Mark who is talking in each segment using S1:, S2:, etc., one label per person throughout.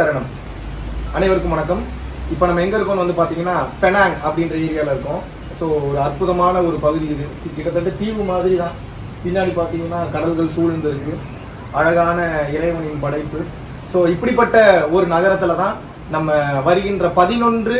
S1: சரணம். அனைவருக்கும் வணக்கம். இப்போ நம்ம எங்க இருக்கோம்னு வந்து பாத்தீங்கன்னா பெனாங் அப்படின்ற ஏரியால இருக்கோம். ஸோ ஒரு அற்புதமான ஒரு பகுதி இது. கிட்டத்தட்ட தீவு மாதிரி தான் பின்னாடி பார்த்தீங்கன்னா கடல்கள் சூழ்ந்து இருக்கு அழகான இறைவனின் படைப்பு. ஸோ இப்படிப்பட்ட ஒரு நகரத்துல தான் நம்ம வருகின்ற பதினொன்று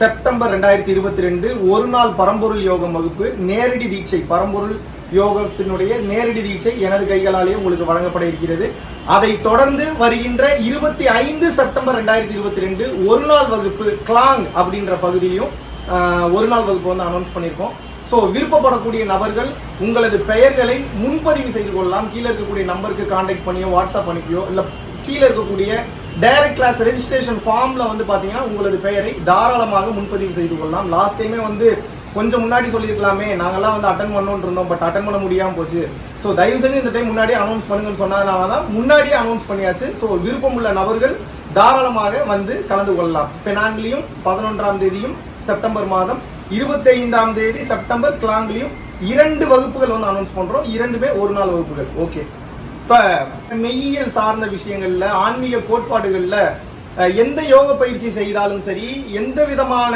S1: செப்டம்பர் ரெண்டாயிரத்தி இருபத்தி ரெண்டு ஒரு நாள் பரம்பொருள் யோகம் வகுப்பு நேரடி தீட்சை பரம்பொருள் யோகத்தினுடைய நேரடி தீட்சை எனது கைகளாலேயே உங்களுக்கு வழங்கப்பட இருக்கிறது. அதை தொடர்ந்து வருகின்ற இருபத்தி ஐந்து செப்டம்பர் ரெண்டாயிரத்தி இருபத்தி ரெண்டு ஒரு நாள் வகுப்பு கிளாங் அப்படின்ற பகுதியிலையும் ஒரு நாள் வகுப்பு வந்து அனௌன்ஸ் பண்ணியிருக்கோம். ஸோ விருப்பப்படக்கூடிய நபர்கள் உங்களது பெயர்களை முன்பதிவு செய்து கொள்ளலாம். கீழே இருக்கக்கூடிய நம்பருக்கு காண்டாக்ட் பண்ணியோ வாட்ஸ்அப் அனுப்பியோ இல்லை கீழே இருக்கக்கூடிய டைரக்ட் கிளாஸ் ரெஜிஸ்ட்ரேஷன் ஃபார்மில் வந்து பார்த்தீங்கன்னா உங்களது பெயரை தாராளமாக முன்பதிவு செய்து கொள்ளலாம். லாஸ்ட் டைமே வந்து கொஞ்சம் முன்னாடி சொல்லியிருக்கலாமே. நாங்கெல்லாம் வந்து அட்டன் பண்ணோன்னு இருந்தோம் பட் அட்டன் பண்ண முடியாமல் போச்சு. ஸோ தயவு செஞ்சு இந்த டைம் முன்னாடியே அனௌன்ஸ் பண்ணுங்கன்னு சொன்னதுனால தான் முன்னாடியே அனௌன்ஸ் பண்ணியாச்சு. ஸோ விருப்பம் உள்ள நபர்கள் தாராளமாக வந்து கலந்து கொள்ளலாம். பெனாங்கிலையும் பதினொன்றாம் தேதியும் செப்டம்பர் மாதம் இருபத்தைந்தாம் தேதி செப்டம்பர் கிளாங்கிலையும் இரண்டு வகுப்புகள் வந்து அனௌன்ஸ் பண்ணுறோம் இரண்டுமே ஒரு நாள் வகுப்புகள். ஓகே இப்போ மெய்யியல் சார்ந்த விஷயங்களில் ஆன்மீக கோட்பாடுகளில் எந்த யோக பயிற்சி செய்தாலும் சரி எந்த விதமான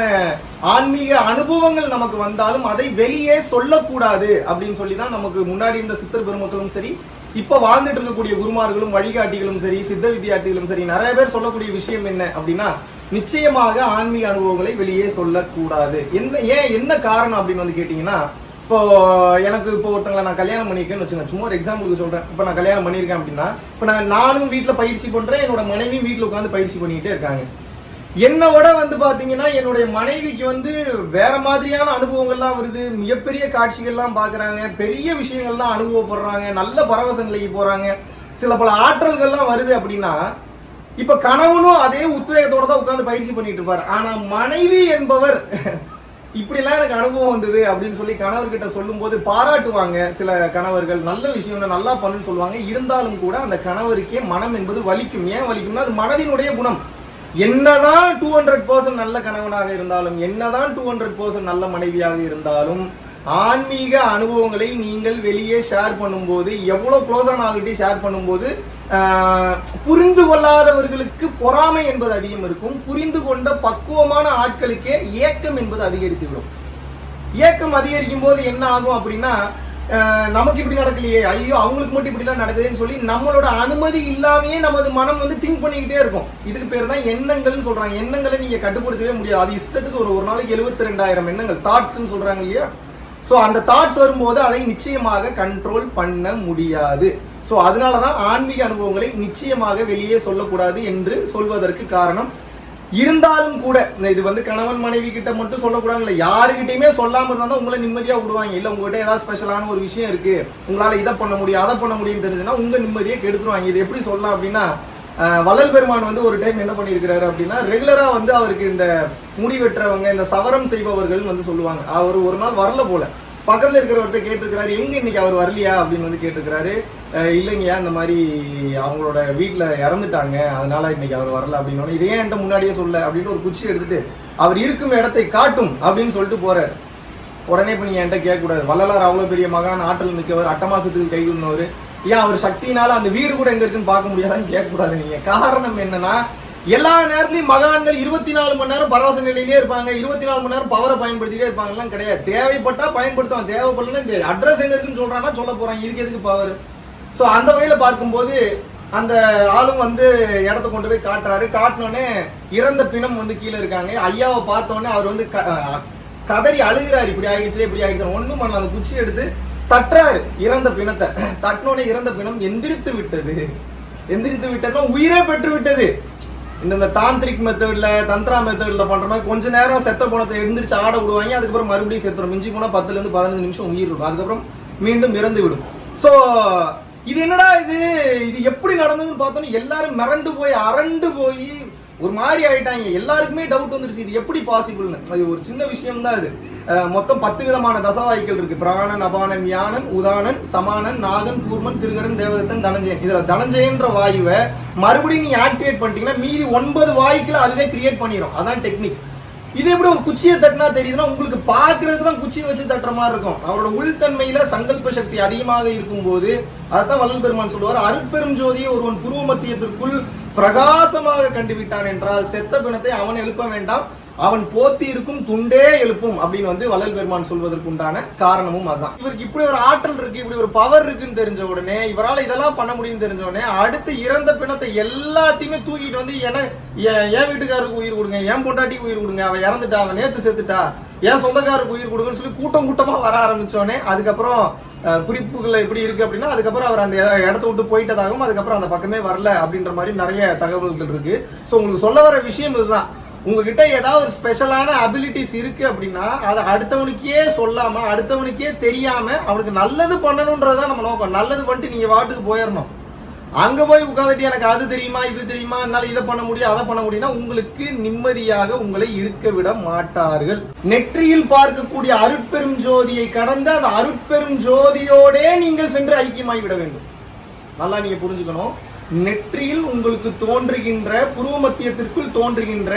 S1: ஆன்மீக அனுபவங்கள் நமக்கு வந்தாலும் அதை வெளியே சொல்லக்கூடாது அப்படின்னு சொல்லி தான் நமக்கு முன்னாடி இருந்த சித்தர் பெருமக்களும் சரி இப்போ வாழ்ந்துட்டு இருக்கக்கூடிய குருமார்களும் வழிகாட்டிகளும் சரி சித்த வித்தியார்த்திகளும் சரி நிறைய பேர் சொல்லக்கூடிய விஷயம் என்ன அப்படின்னா நிச்சயமாக ஆன்மீக அனுபவங்களை வெளியே சொல்லக்கூடாது. என்ன ஏன் என்ன காரணம் அப்படின்னு வந்து கேட்டீங்கன்னா இப்போ எனக்கு இப்போ ஒருத்தங்களை நான் கல்யாணம் பண்ணியிருக்கேன்னு வச்சுங்க சும்மா ஒரு எக்ஸாம்பிளுக்கு சொல்றேன். இப்போ நான் கல்யாணம் பண்ணியிருக்கேன் அப்படின்னா இப்போ நான் நானும் வீட்டில் பயிற்சி பண்றேன் என்னோட மனைவியும் வீட்டில் உட்காந்து பயிற்சி பண்ணிக்கிட்டே இருக்காங்க. என்னோட வந்து பாத்தீங்கன்னா என்னுடைய மனைவிக்கு வந்து வேற மாதிரியான அனுபவங்கள்லாம் வருது. மிகப்பெரிய காட்சிகள்லாம் பாக்குறாங்க. பெரிய விஷயங்கள்லாம் அனுபவப்படுறாங்க. நல்ல பரவசங்களுக்கு போறாங்க. சில பல ஆற்றல்கள்லாம் வருது அப்படின்னா இப்ப கணவனும் அதே உத்வேகத்தோட தான் உட்காந்து பயிற்சி பண்ணிட்டு இருப்பார். ஆனா மனைவி என்பவர் இப்படிலாம் எனக்கு அனுபவம் வந்தது அப்படின்னு சொல்லி கணவர்கிட்ட சொல்லும்போது பாராட்டுவாங்க சில கணவர்கள். நல்ல விஷயம் நல்லா பண்ணுன்னு சொல்லுவாங்க. இருந்தாலும் கூட அந்த கணவருக்கே மனம் என்பது வலிக்கும். ஏன் வலிக்கும்னா அது மனதினுடைய குணம். என்னதான் டூ ஹண்ட்ரட் பர்சன்ட் நல்ல கணவனாக இருந்தாலும் என்னதான் டூ ஹண்ட்ரட் பர்சன்ட் நல்ல மனைவியாக இருந்தாலும் ஆன்மீக அனுபவங்களை நீங்கள் வெளியே ஷேர் பண்ணும்போது எவ்வளோ க்ளோஸான ஆள்கிட்டயும் ஷேர் பண்ணும்போது புரிந்து கொள்ளாதவர்களுக்கு பொறாமை என்பது அதிகம் இருக்கும். புரிந்து கொண்ட பக்குவமான ஆட்களுக்கே ஏக்கம் என்பது அதிகரித்துவிடும். ஏக்கம் அதிகரிக்கும் போது என்ன ஆகும் அப்படின்னா நமக்கு இப்படி நடக்கலையே ஐயோ அவங்களுக்கு மட்டும் இப்படிலாம் நடக்குதுன்னு சொல்லி நம்மளோட அனுமதி இல்லாமையே நமது மனம் வந்து திங்க் பண்ணிக்கிட்டே இருக்கும். இதுக்கு பேர் தான் எண்ணங்கள்னு சொல்றாங்க. எண்ணங்களை நீங்க கட்டுப்படுத்தவே முடியாது. அது இஷ்டத்துக்கு ஒரு ஒரு நாளைக்கு எழுபத்தி ரெண்டாயிரம் எண்ணங்கள் தாட்ஸ்ன்னு சொல்றாங்க இல்லையா? ஸோ அந்த தாட்ஸ் வரும்போது அதை நிச்சயமாக கண்ட்ரோல் பண்ண முடியாது. ஸோ அதனால தான் ஆன்மீக அனுபவங்களை நிச்சயமாக வெளியே சொல்லக்கூடாது என்று சொல்வதற்கு காரணம் இருந்தாலும் கூட இது வந்து கணவன் மனைவி கிட்ட மட்டும் சொல்லக்கூடாது இல்லை யாருக்கிட்டையுமே சொல்லாமல் இருந்தால் தான் உங்களை நிம்மதியாக விடுவாங்க. இல்லை உங்கள்கிட்ட ஏதாவது ஸ்பெஷலான ஒரு விஷயம் இருக்கு உங்களால் இதை பண்ண முடியும் அதை பண்ண முடியும் தெரிஞ்சுன்னா உங்கள் நிம்மதியை கெடுத்துருவாங்க. இது எப்படி சொல்லலாம் அப்படின்னா வள்ளல் பெருமான் வந்து ஒரு டைம் என்ன பண்ணியிருக்கிறாரு அப்படின்னா ரெகுலரா வந்து அவருக்கு இந்த முடி வெட்டுறவங்க இந்த சவரம் செய்பவர்கள் வந்து சொல்லுவாங்க. அவர் ஒரு நாள் வரல போல. பக்கத்துல இருக்கிறவர்கிட்ட கேட்டிருக்கிறாரு எங்க இன்னைக்கு அவர் வரலையா? அப்படின்னு வந்து கேட்டிருக்கிறாரு. இல்லைங்கய்யா இந்த மாதிரி அவங்களோட வீட்டில் இறந்துட்டாங்க. அதனால இன்னைக்கு அவர் வரல. அப்படின்னு இதே என்கிட்ட முன்னாடியே சொல்ல? அப்படின்னு ஒரு குச்சி எடுத்துட்டு அவர் இருக்கும் இடத்தை காட்டும். அப்படின்னு சொல்லிட்டு போறாரு. உடனே இப்போ நீங்கள் என்கிட்ட கேட்கக்கூடாது. வள்ளலார் அவ்வளோ பெரிய மகான் ஆற்றல் மிக்கவர் அட்டமாசத்துக்கு கை கொண்டவர் ஏன் அவர் சக்தினால அந்த வீடு கூட எங்க இருக்குன்னு பார்க்க முடியாதான்னு கேட்கக்கூடாது நீங்க. காரணம் என்னன்னா எல்லா நேரத்துலையும் மகான்கள் இருபத்தி நாலு மணி நேரம் பரவச நிலையிலே இருப்பாங்க. இருபத்தி நாலு மணி நேரம் பவரை பயன்படுத்திட்டே இருப்பாங்கலாம் கிடையாது. தேவைப்பட்டா பயன்படுத்துவான். தேவைப்படலன்னா இந்த அட்ரஸ் எங்க இருக்குன்னு சொல்றான்னா சொல்ல போறான். இதுக்கு எதுக்கு பவர் ஸோ அந்த வகையில பார்க்கும்போது அந்த ஆளும் வந்து இடத்த கொண்டு போய் காட்டுறாரு. காட்டினோடனே இறந்த பிணம் வந்து கீழே இருக்காங்க. ஐயாவை பார்த்தோன்னே அவர் வந்து க- கதறி அழுகிறாரு. இப்படி ஆயிடுச்சு இப்படி ஆயிடுச்சு ஒன்றும் பண்ணல. அந்த குச்சி எடுத்து தற்றாரு இறந்த பிணத்தை. தட்டினோடனே இறந்த பிணம் எந்திரித்து விட்டது. எந்திரித்து விட்டதுனா உயிரே பெற்று விட்டது. இந்த இந்த தாந்திரிக் மெத்தடில் தந்திரா மெத்தடில் பண்ணுற மாதிரி கொஞ்ச நேரம் செத்த பணத்தை எழுந்திரிச்சு ஆட விடுவாங்க. அதுக்கப்புறம் மறுபடியும் செத்துரும். மிஞ்சி போனால் பத்துலேருந்து பதினஞ்சு நிமிஷம் உயிர் இருக்கும். அதுக்கப்புறம் மீண்டும் இறந்து விடும். ஸோ இது என்னடா இது? இது எப்படி நடந்ததுன்னு பார்த்தோன்னா எல்லாரும் மிரண்டு போய் அரண்டு போய் ஒரு மாதிரி ஆயிட்டாங்க. எல்லாருக்குமே டவுட் வந்துருச்சு. இது எப்படி பாசிபிள்னு அது ஒரு சின்ன விஷயம் தான் இது மொத்தம் பத்து விதமான தசவாய்க்கள் இருக்கு. பிராணன் அபானன் யானன் உதானன் சமானன் நாகன் கூர்மன் கிருகரன் தேவதத்தன் தனஞ்சயன். இதுல தனஞ்சயன்ற வாயுவை மறுபடியும் நீங்க ஆக்டிவேட் பண்ணிட்டீங்கன்னா மீதி ஒன்பது வாயுக்களை அதுவே கிரியேட் பண்ணிடும் அதான் டெக்னிக் இது எப்படி ஒரு குச்சியை தட்டினா தெரியுதுன்னா உங்களுக்கு பார்க்கறதுக்கு தான் குச்சியை வச்சு தட்டுற மாதிரி இருக்கும். அவரோட உள்தன்மையில சங்கல்ப சக்தி அதிகமாக இருக்கும்போது அதைத்தான் வல்லல் பெருமான் சொல்லுவார். அருட்பெரும் ஜோதியை ஒருவன் புருவ மத்தியத்திற்குள் பிரகாசமாக கண்டுவிட்டான் என்றால் செத்த பிணத்தை அவன் எழுப்ப வேண்டாம். அவன் போத்தி இருக்கும் துண்டே எழுப்பும் அப்படின்னு வந்து வள்ளல் பெருமான் சொல்வதற்கு உண்டான காரணமும் அதுதான் இவருக்கு இப்படி ஒரு ஆற்றல் இருக்கு இப்படி ஒரு பவர் இருக்குன்னு தெரிஞ்ச உடனே இவரால் இதெல்லாம் பண்ண முடியும்னு தெரிஞ்ச உடனே அடுத்து இறந்த பிணத்தை எல்லாத்தையுமே தூக்கிட்டு வந்து என என் என் வீட்டுக்காருக்கு உயிர் கொடுங்க என் பொண்டாட்டிக்கு உயிர் கொடுங்க அவன் இறந்துட்டா அவன் நேத்து செத்துட்டா என் சொந்தக்காரருக்கு உயிர் கொடுங்கன்னு சொல்லி கூட்டம் கூட்டமா வர ஆரம்பிச்சோடனே அதுக்கப்புறம் குறிப்புகள் எப்படி இருக்கு அப்படின்னா அதுக்கப்புறம் அவர் அந்த இடத்த விட்டு போயிட்டதாகவும் அதுக்கப்புறம் அந்த பக்கமே வரல அப்படின்ற மாதிரி நிறைய தகவல்கள் இருக்கு. ஸோ உங்களுக்கு சொல்ல வர விஷயம் இதுதான். உங்ககிட்ட ஏதாவது ஒரு ஸ்பெஷலான அபிலிட்டிஸ் இருக்கு அப்படின்னா அதை அடுத்தவனுக்கே சொல்லாம அடுத்தவனுக்கே தெரியாம அவனுக்கு நல்லது பண்ணணும்ன்றதுதான் நம்ம நோக்கம். நல்லது பண்ணிட்டு நீங்க வாட்டுக்கு போயிடணும் அங்க போய் உட்காந்துட்டு எனக்கு அது தெரியுமா இது தெரியுமா என்னால இதை பண்ண முடியும் அதை பண்ண முடியும்னா உங்களுக்கு நிம்மதியாக உங்களை இருக்க விட மாட்டார்கள். நெற்றியில் பார்க்கக்கூடிய அருட்பெரும் ஜோதியை கடந்து அந்த அருட்பெரும் ஜோதியோடே நீங்கள் சென்று ஐக்கியமாகி விட வேண்டும். நல்லா நீங்க புரிஞ்சுக்கணும். நெற்றியில் உங்களுக்கு தோன்றுகின்ற புருவ மத்தியத்திற்குள் தோன்றுகின்ற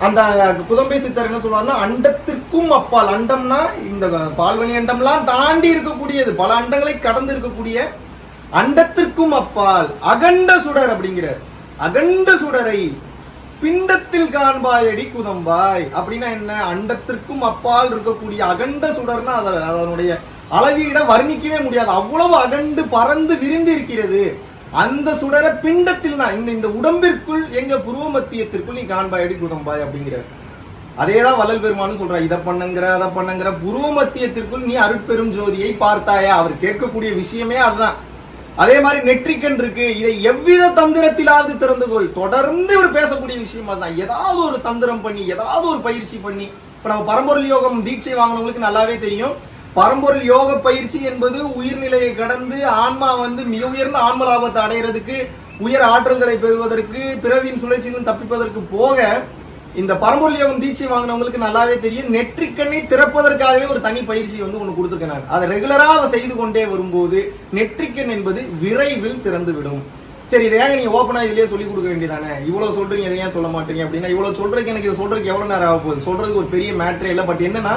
S1: அந்த புதம்பை சித்தர் என்ன சொல்லுவாருன்னா அண்டத்திற்கும் அப்பால். அண்டம்னா இந்த பால்வழி அண்டம்லாம் தாண்டி இருக்கக்கூடியது. பல அண்டங்களை கடந்து இருக்கக்கூடிய அண்டத்திற்கும் அப்பால். அகண்ட சுடர் அப்படிங்கிறார். அகண்ட சுடரை பிண்டத்தில் காண்பாயடி குதம்பாய். அப்படின்னா என்ன? அண்டத்திற்கும் அப்பால் இருக்கக்கூடிய அகண்ட சுடர்னா அத- அதனுடைய அளவீட வர்ணிக்கவே முடியாது. அவ்வளவு அகண்டு பறந்து விரிந்து இருக்கிறது அந்த சுடரை பிண்டத்தில் தான் இந்த இந்த உடம்பிற்குள் எங்க புருவ மத்தியத்திற்குள் நீ காண்பாயடி குதம்பாய் அப்படிங்கிறார் அதேதான் வள்ளல் பெருமானும் சொல்றா இதை பண்ணுங்கிற அதை பண்ணுங்கிற. புருவ மத்தியத்திற்குள் நீ அருட்பெரும் ஜோதியை பார்த்தாயா? அவர் கேட்கக்கூடிய விஷயமே அதுதான். அதே மாதிரி நெற்றிக்கண் இருக்கு. இதை எவ்வித தந்திரத்திலாவது திறந்து கொள். தொடர்ந்து இவர் பேசக்கூடிய விஷயம் அதுதான். ஏதாவது ஒரு தந்திரம் பண்ணி ஏதாவது ஒரு பயிற்சி பண்ணி இப்ப நம்ம பரம்பொருள் யோகம் தீட்சை வாங்கினவங்களுக்கு நல்லாவே தெரியும். பரம்பொருள் யோக பயிற்சி என்பது உயிர்நிலையை கடந்து ஆன்மா வந்து மிக உயர்ந்த ஆன்ம லாபத்தை அடைகிறதுக்கு உயர் ஆற்றல்களை பெறுவதற்கு பிறவியின் சுழற்சியிலும் தப்பிப்பதற்கு போக இந்த பரம்பொருள் யோகம் தீட்சை வாங்கினவங்களுக்கு நல்லாவே தெரியும். நெற்றிக்கண்ணை திறப்பதற்காகவே ஒரு தனி பயிற்சி வந்து ஒன்று கொடுத்துருக்கேன் நான் அதை ரெகுலராக செய்து கொண்டே வரும்போது நெற்றிக்கண் என்பது விரைவில் திறந்து விடும் சரி இதை ஏங்க நீங்கள் ஓப்பனா இதிலேயே சொல்லிக் கொடுக்க வேண்டியதானே? இவ்வளோ சொல்றீங்க இதை ஏன் சொல்ல மாட்டீங்க அப்படின்னா இவ்வளவு சொல்றதுக்கு எனக்கு இது சொல்கிறதுக்கு எவ்வளவு நேரம் ஆக போகுது? சொல்கிறதுக்கு ஒரு பெரிய மேட்ரே இல்லை. பட் என்னன்னா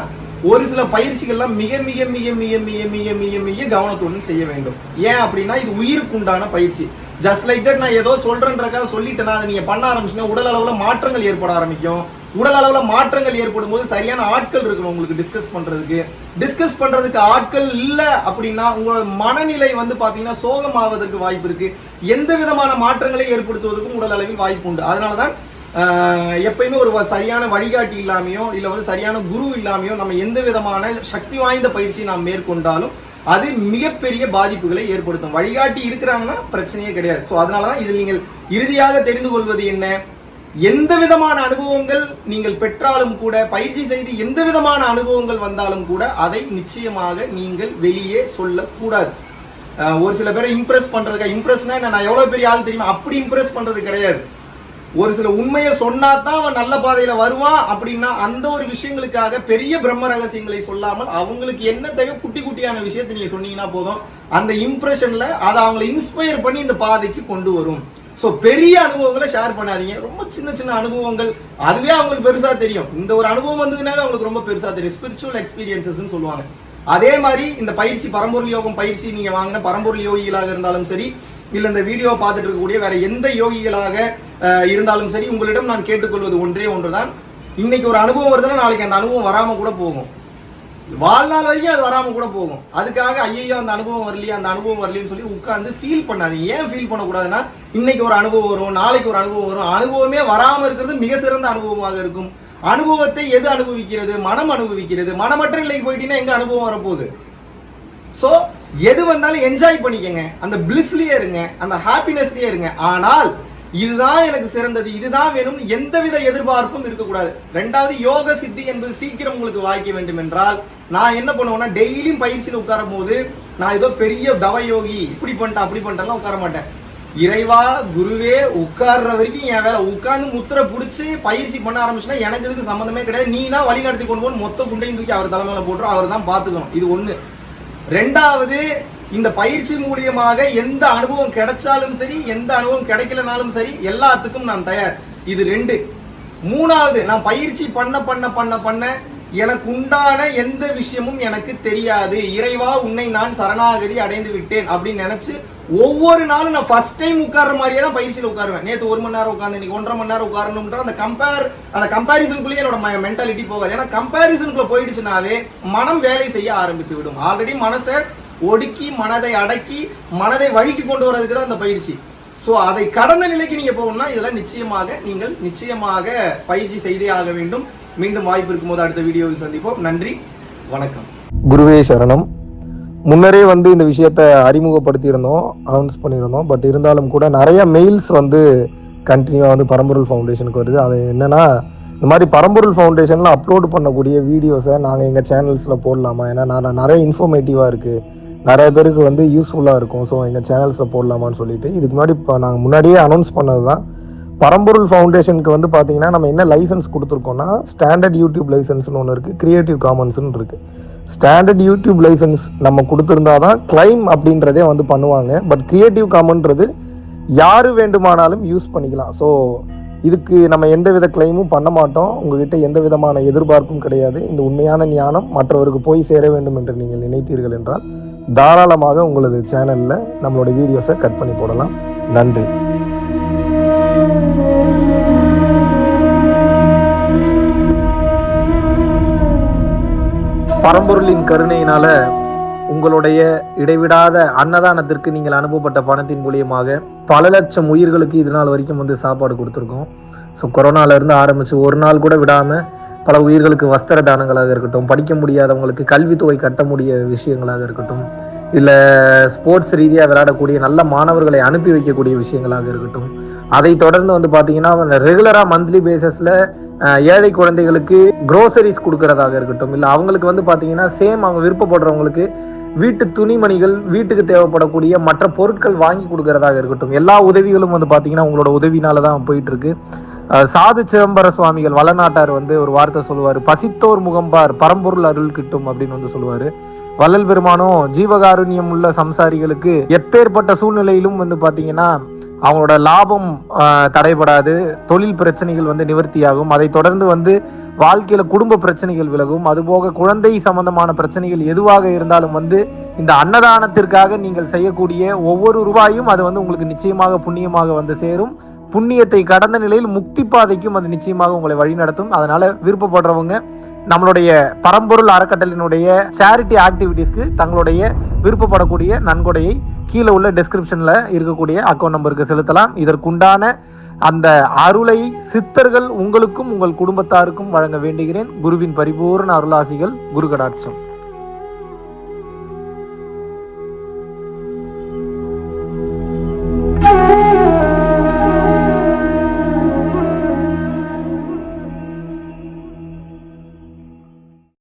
S1: ஒரு சில பயிற்சிகள்லாம் மிக மிக மிக மிக மிக மிக மிக மிக கவனத்துடன் செய்ய வேண்டும். ஏன் அப்படின்னா இது உயிருக்கு உண்டான பயிற்சி. ஜஸ்ட் லைக் தட் நான் ஏதோ சொல்றேன்றக்காக சொல்லிட்டேன்னா அதை நீங்க பண்ண ஆரம்பிச்சுன்னா உடல் அளவுல மாற்றங்கள் ஏற்பட ஆரம்பிக்கும். உடல் அளவுல மாற்றங்கள் ஏற்படும் போது சரியான ஆட்கள் இருக்கணும் உங்களுக்கு டிஸ்கஸ் பண்றதுக்கு. டிஸ்கஸ் பண்றதுக்கு ஆட்கள் இல்ல அப்படின்னா உங்களோட மனநிலை வந்து பாத்தீங்கன்னா சோகமாவதற்கு வாய்ப்பு இருக்கு. எந்த விதமான மாற்றங்களை ஏற்படுத்துவதற்கும் உடல் அளவில் வாய்ப்பு உண்டு. அதனாலதான் எப்பயுமே ஒரு வ- சரியான வழிகாட்டி இல்லாமையோ இல்லை வந்து சரியான குரு இல்லாமையோ நம்ம எந்த விதமான சக்தி வாய்ந்த பயிற்சியை நாம் மேற்கொண்டாலும் அது மிகப்பெரிய பாதிப்புகளை ஏற்படுத்தும். வழிகாட்டி இருக்கிறாங்கன்னா பிரச்சனையே கிடையாது. ஸோ அதனால தான் இதில் நீங்கள் இறுதியாக தெரிந்து கொள்வது என்ன? எந்த விதமான அனுபவங்கள் நீங்கள் பெற்றாலும் கூட பயிற்சி செய்து எந்த விதமான அனுபவங்கள் வந்தாலும் கூட அதை நிச்சயமாக நீங்கள் வெளியே சொல்லக்கூடாது. ஒரு சில பேரை இம்ப்ரெஸ் பண்ணுறதுக்காக இம்ப்ரெஸ்னா நான் எவ்வளவு பெரிய ஆள் தெரியுமா? அப்படி இம்ப்ரெஸ் பண்றது கிடையாது. ஒரு சில உண்மையை சொன்னா தான் அவன் நல்ல பாதையில வருவான் அப்படின்னா அந்த ஒரு விஷயங்களுக்காக பெரிய பிரம்ம ரகசியங்களை சொல்லாமல் அவங்களுக்கு என்ன தேவை குட்டி குட்டியான விஷயத்தை நீங்க சொன்னீங்கன்னா போதும். அந்த இம்ப்ரெஷன்ல அதை அவங்களை இன்ஸ்பயர் பண்ணி இந்த பாதைக்கு கொண்டு வரும். ஸோ பெரிய அனுபவங்களை ஷேர் பண்ணாதீங்க. ரொம்ப சின்ன சின்ன அனுபவங்கள். அதுவே அவங்களுக்கு பெருசா தெரியும். இந்த ஒரு அனுபவம் வந்ததுனாவே அவங்களுக்கு ரொம்ப பெருசா தெரியும். ஸ்பிரிச்சுவல் எக்ஸ்பீரியன்சஸ் சொல்லுவாங்க. அதே மாதிரி இந்த பயிற்சி பரம்பொருள் யோகம் பயிற்சி நீங்க வாங்கின பரம்பொருள் யோகிகளாக இருந்தாலும் சரி இல்லை இந்த வீடியோ பார்த்துட்டு இருக்கக்கூடிய வேற எந்த யோகிகளாக இருந்தாலும் சரி உங்களிடம் நான் கேட்டுக்கொள்வது ஒன்றே ஒன்றுதான். இன்னைக்கு ஒரு அனுபவம் வருதுன்னா நாளைக்கு அந்த அனுபவம் வராம கூட போகும். வாழ்நாள் வரைக்கும் அது வராம கூட போகும். அதுக்காக ஐயோ அந்த அனுபவம் வரலையே அந்த அனுபவம் வரலன்னு சொல்லி உட்காந்து ஃபீல் பண்ணாதீங்க. ஏன் ஃபீல் பண்ணக்கூடாதுன்னா இன்னைக்கு ஒரு அனுபவம் வரும் நாளைக்கு ஒரு அனுபவம் வரும். அனுபவமே வராம இருக்கிறது மிக சிறந்த அனுபவமாக இருக்கும். அனுபவத்தை எது அனுபவிக்கிறது? மனம் அனுபவிக்கிறது. மனமற்ற நிலைக்கு போயிட்டீங்கன்னா எங்க அனுபவம் வரப்போகுது? சோ எது வந்தாலும் என்ஜாய் பண்ணிக்கங்க. அந்த பிளிஸ்லயே இருங்க அந்த ஹாப்பினஸ்லயே இருங்க. ஆனால் இதுதான் எனக்கு சிறந்தது இதுதான் வேணும் எந்தவித எதிர்பார்ப்பும் இருக்கக்கூடாது. ரெண்டாவது யோக சித்தி என்பது சீக்கிரம் உங்களுக்கு வாய்க்க வேண்டும் என்றால் நான் என்ன பண்ணுவேன்னா டெய்லியும் பயிற்சியில் உட்காரும் போது நான் ஏதோ பெரிய தவ யோகி இப்படி பண்ணிட்டேன் அப்படி பண்ணிட்டேன்லாம் உட்கார மாட்டேன். இறைவா குருவே உட்கார்ற வரைக்கும் என் வேலை. உட்கார்ந்து முத்திரை பிடிச்சி பயிற்சி பண்ண ஆரம்பிச்சுன்னா எனக்கு இதுக்கு சம்மந்தமே கிடையாது. நீ தான் வழி நடத்தி கொண்டு போகணும் மொத்த குண்டையும் தூக்கி அவர் தலைமையில போட்டுரும் அவர் தான் பாத்துக்கணும். இது ஒண்ணு. ரெண்டாவது இந்த பயிற்சி மூலியமாக எந்த அனுபவம் கிடைச்சாலும் சரி எந்த அனுபவம் கிடைக்கலனாலும் சரி எல்லாத்துக்கும் நான் தயார். இது ரெண்டு. மூணாவது நான் பயிற்சி பண்ண பண்ண பண்ண பண்ண எனக்கு உண்டான எந்த விஷயமும் எனக்கு தெரியாது. இறைவா உன்னை நான் சரணாகதி அடைந்து விட்டேன் அப்படின்னு நினைச்சு ஒவ்வொரு நாளும் நான் ஃபர்ஸ்ட் டைம் உட்கார்ற மாதிரியே தான் பயிற்சியில் உட்காருவேன். நேற்று ஒரு மணி நேரம் உட்காந்து இன்னைக்கு ஒன்றரை மணி நேரம் உட்காரணும்ன்ற அந்த கம்பேர் அந்த கம்பேரிசனுக்குள்ளேயே என்னோட மென்டாலிட்டி போகாது. ஏன்னா கம்பேரிசனுக்குள்ள போயிடுச்சுனாவே மனம் வேலை செய்ய ஆரம்பித்து விடும். ஆல்ரெடி மனசை ஒடுக்கி மனதை அடக்கி மனதை வழிக்கு கொண்டு வரதுக்கு தான் அந்த பயிற்சி. சோ அதை கடந்த நிலைக்கு நீங்க போகணும்னா இதெல்லாம் நிச்சயமாக நீங்கள் நிச்சயமாக பயிற்சி செய்தே ஆக வேண்டும். மீண்டும் வாய்ப்பு இருக்கும்போது அடுத்த வீடியோவில் சந்திப்போம். நன்றி. வணக்கம்.
S2: குருவே சரணம். முன்னரே வந்து இந்த விஷயத்தை அறிமுகப்படுத்தியிருந்தோம் அனௌன்ஸ் பண்ணியிருந்தோம். பட் இருந்தாலும் கூட நிறைய மெயில்ஸ் வந்து கண்டினியூவாக வந்து பரம்பொருள் ஃபவுண்டேஷனுக்கு வருது. அது என்னென்னா இந்த மாதிரி பரம்பொருள் ஃபவுண்டேஷனில் அப்லோட் பண்ணக்கூடிய வீடியோஸை நாங்கள் எங்கள் சேனல்ஸில் போடலாமா? ஏன்னா நான் நிறைய இன்ஃபர்மேட்டிவாக இருக்குது நிறைய பேருக்கு வந்து யூஸ்ஃபுல்லாக இருக்கும். ஸோ எங்கள் சேனல்ஸில் போடலாமான்னு சொல்லிட்டு இதுக்கு முன்னாடி இப்போ நாங்கள் முன்னாடியே அனௌன்ஸ் பண்ணது தான் பரம்பொருள் ஃபவுண்டேஷனுக்கு வந்து பார்த்தீங்கன்னா நம்ம என்ன லைசன்ஸ் கொடுத்துருக்கோம்னா ஸ்டாண்டர்ட் யூடியூப் லைசன்ஸ்னு ஒன்று இருக்குது க்ரியேட்டிவ் காமன்ஸ்னு இருக்குது ஸ்டாண்டர்ட் யூடியூப் லைசன்ஸ் நம்ம கொடுத்துருந்தா தான் கிளைம் அப்படின்றதே வந்து பண்ணுவாங்க. பட் கிரியேட்டிவ் காமன்றது யார் வேண்டுமானாலும் யூஸ் பண்ணிக்கலாம். ஸோ இதுக்கு நம்ம எந்த வித கிளைமும் பண்ண மாட்டோம். உங்ககிட்ட எந்த விதமான எதிர்பார்ப்பும் கிடையாது. இந்த உண்மையான ஞானம் மற்றவருக்கு போய் சேர வேண்டும் என்று நீங்கள் நினைத்தீர்கள் என்றால் தாராளமாக உங்களது சேனலில் நம்மளோட வீடியோஸை கட் பண்ணி போடலாம். நன்றி. பரம்பொருளின் கருணையினால உங்களுடைய இடைவிடாத அன்னதானத்திற்கு நீங்கள் அனுப்பப்பட்ட பணத்தின் மூலியமாக பல லட்சம் உயிர்களுக்கு இது நாள் வரைக்கும் வந்து சாப்பாடு கொடுத்துருக்கோம். ஸோ கொரோனால இருந்து ஆரம்பிச்சு ஒரு நாள் கூட விடாம பல உயிர்களுக்கு வஸ்திர தானங்களாக இருக்கட்டும் படிக்க முடியாதவங்களுக்கு கல்வித்தொகை கட்ட முடிய விஷயங்களாக இருக்கட்டும் இல்லை ஸ்போர்ட்ஸ் ரீதியாக விளையாடக்கூடிய நல்ல மாணவர்களை அனுப்பி வைக்கக்கூடிய விஷயங்களாக இருக்கட்டும். அதை தொடர்ந்து வந்து பார்த்தீங்கன்னா ரெகுலராக மந்த்லி பேசஸில் ஏழை குழந்தைகளுக்கு க்ரோசரிஸ் கொடுக்கறதாக இருக்கட்டும். இல்லை அவங்களுக்கு வந்து பார்த்தீங்கன்னா சேம் அவங்க விருப்பப்படுறவங்களுக்கு வீட்டு துணிமணிகள் வீட்டுக்கு தேவைப்படக்கூடிய மற்ற பொருட்கள் வாங்கி கொடுக்கறதாக இருக்கட்டும். எல்லா உதவிகளும் வந்து பார்த்தீங்கன்னா உங்களோட உதவினால தான் போயிட்டு இருக்கு சாது சிதம்பர சுவாமிகள் வளநாட்டார் வந்து ஒரு வார்த்தை சொல்லுவார். பசித்தோர் முகம்பார் பரம்பொருள் அருள் கிட்டும் அப்படின்னு வந்து சொல்லுவார். வள்ளல் பெருமானும் ஜீவகாருண்யம் உள்ள சம்சாரிகளுக்கு எப்பேற்பட்ட சூழ்நிலையிலும் வந்து பார்த்தீங்கன்னா அவங்களோட லாபம் தடைபடாது தொழில் பிரச்சனைகள் வந்து நிவர்த்தியாகும். அதை தொடர்ந்து வந்து வாழ்க்கையில குடும்ப பிரச்சனைகள் விலகும். அதுபோக குழந்தை சம்பந்தமான பிரச்சனைகள் எதுவாக இருந்தாலும் வந்து இந்த அன்னதானத்திற்காக நீங்கள் செய்யக்கூடிய ஒவ்வொரு ரூபாயும் அது வந்து உங்களுக்கு நிச்சயமாக புண்ணியமாக வந்து சேரும். புண்ணியத்தை கடந்த நிலையில் முக்தி பாதைக்கும் அது நிச்சயமாக உங்களை வழிநடத்தும். அதனால விருப்பப்படுறவங்க நம்மளுடைய பரம்பொருள் அறக்கட்டளினுடைய சேரிட்டி ஆக்டிவிட்டீஸ்க்கு தங்களுடைய விருப்பப்படக்கூடிய நன்கொடையை கீழே உள்ள டெஸ்கிரிப்ஷன்ல இருக்கக்கூடிய அக்கௌண்ட் நம்பருக்கு செலுத்தலாம். இதற்குண்டான அந்த அருளை சித்தர்கள் உங்களுக்கும் உங்கள் குடும்பத்தாருக்கும் வழங்க வேண்டுகிறேன். குருவின் பரிபூர்ண அருளாசிகள் குரு கடாட்சம்